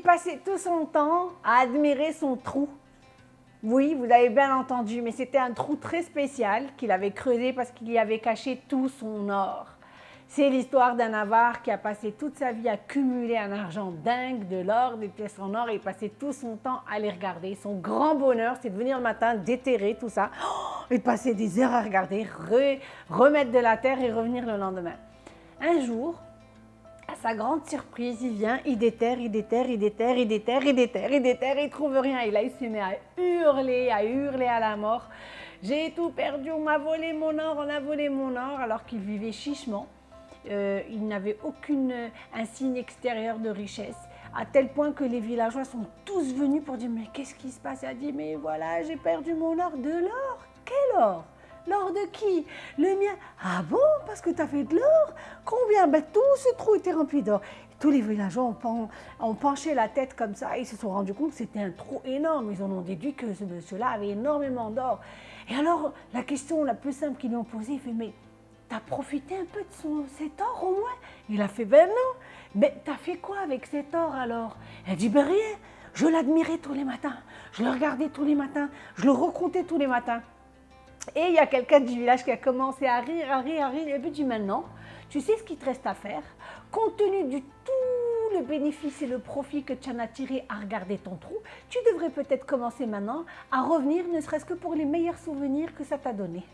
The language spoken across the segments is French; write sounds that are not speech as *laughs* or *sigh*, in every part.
passait tout son temps à admirer son trou. Oui, vous avez bien entendu, mais c'était un trou très spécial qu'il avait creusé parce qu'il y avait caché tout son or. C'est l'histoire d'un avare qui a passé toute sa vie à cumuler un argent dingue, de l'or, des pièces en or et passait tout son temps à les regarder. Son grand bonheur, c'est de venir le matin, déterrer tout ça *gasps* et passer des heures à regarder, remettre de la terre et revenir le lendemain. Un jour, sa grande surprise, il vient, il déterre, il déterre, il déterre, il déterre, il déterre, il déterre, il trouve rien. Et là, il se met à hurler, à hurler à la mort. J'ai tout perdu, on m'a volé mon or, on a volé mon or, alors qu'il vivait chichement. Euh, il n'avait aucun signe extérieur de richesse, à tel point que les villageois sont tous venus pour dire « mais qu'est-ce qui se passe ?» Il a dit « mais voilà, j'ai perdu mon or. » De l'or? Quel or? L'or de qui? Le mien. Ah bon? Parce que tu as fait de l'or? Combien? Ben, Tout ce trou était rempli d'or. Tous les villageois ont, penché la tête comme ça et ils se sont rendus compte que c'était un trou énorme. Ils en ont déduit que ce monsieur-là avait énormément d'or. Et alors, la question la plus simple qu'ils lui ont posée, il fait, mais T'as profité un peu de son, cet or au moins? Il a fait, ben non. Mais t'as fait quoi avec cet or alors? Elle dit, ben rien. Je l'admirais tous les matins. Je le regardais tous les matins. Je le recomptais tous les matins. Et il y a quelqu'un du village qui a commencé à rire, à rire, à rire. Et puis dit, maintenant, tu sais ce qu'il te reste à faire? Compte tenu du tout le bénéfice et le profit que tu en as tiré à regarder ton trou, tu devrais peut-être commencer maintenant à revenir, ne serait-ce que pour les meilleurs souvenirs que ça t'a donné.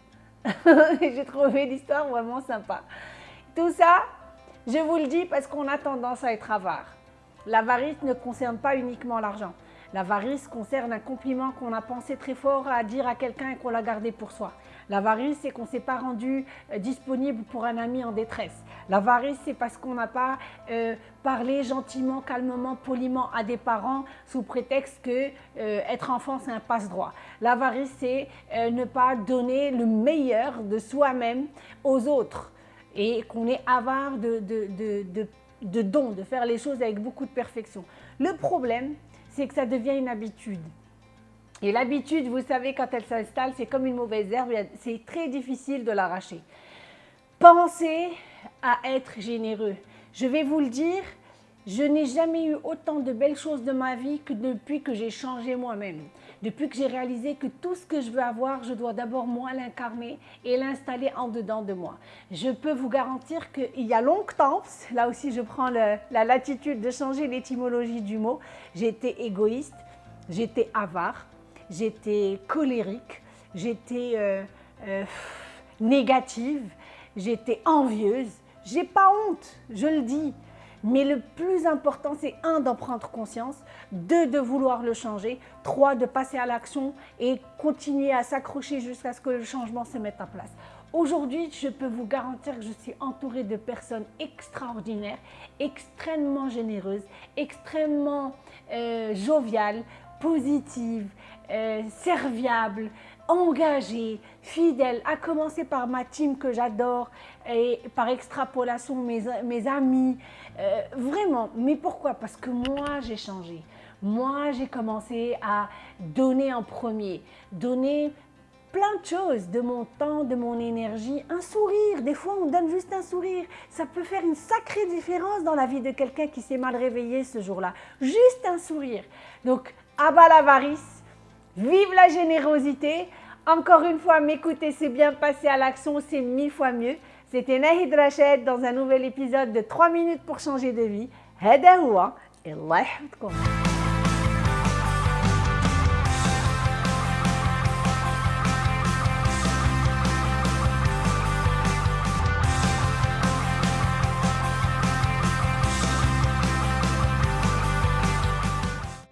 *laughs* J'ai trouvé l'histoire vraiment sympa. Tout ça, je vous le dis parce qu'on a tendance à être avare. L'avarice ne concerne pas uniquement l'argent. L'avarice concerne un compliment qu'on a pensé très fort à dire à quelqu'un et qu'on l'a gardé pour soi. L'avarice, c'est qu'on ne s'est pas rendu euh, disponible pour un ami en détresse. L'avarice, c'est parce qu'on n'a pas euh, parlé gentiment, calmement, poliment à des parents sous prétexte que euh, être enfant, c'est un passe-droit. L'avarice, c'est ne pas donner le meilleur de soi-même aux autres et qu'on est avare de, dons, de faire les choses avec beaucoup de perfection. Le problème, c'est que ça devient une habitude. Et l'habitude, vous savez, quand elle s'installe, c'est comme une mauvaise herbe, c'est très difficile de l'arracher. Pensez à être généreux. Je vais vous le dire, je n'ai jamais eu autant de belles choses de ma vie que depuis que j'ai changé moi-même. Depuis que j'ai réalisé que tout ce que je veux avoir, je dois d'abord moi l'incarner et l'installer en dedans de moi. Je peux vous garantir qu'il y a longtemps, là aussi je prends la latitude de changer l'étymologie du mot, j'étais égoïste, j'étais avare, j'étais colérique, j'étais euh, euh, négative, j'étais envieuse. J'ai pas honte, je le dis. Mais le plus important, c'est un, d'en prendre conscience, deux, de vouloir le changer, trois, de passer à l'action et continuer à s'accrocher jusqu'à ce que le changement se mette en place. Aujourd'hui, je peux vous garantir que je suis entourée de personnes extraordinaires, extrêmement généreuses, extrêmement euh, joviales, positives, euh, serviables, engagées, fidèles, à commencer par ma team que j'adore et par extrapolation mes, mes amis. Euh, vraiment, mais pourquoi? Parce que moi, j'ai changé. Moi, j'ai commencé à donner en premier, donner plein de choses, de mon temps, de mon énergie, un sourire, des fois on donne juste un sourire, ça peut faire une sacrée différence dans la vie de quelqu'un qui s'est mal réveillé ce jour-là, juste un sourire. Donc, abat l'avarice, vive la générosité, encore une fois, m'écouter, c'est bien passer à l'action, c'est mille fois mieux. C'était Nahid Rached dans un nouvel épisode de 3 minutes pour changer de vie. Hadaoua et Allah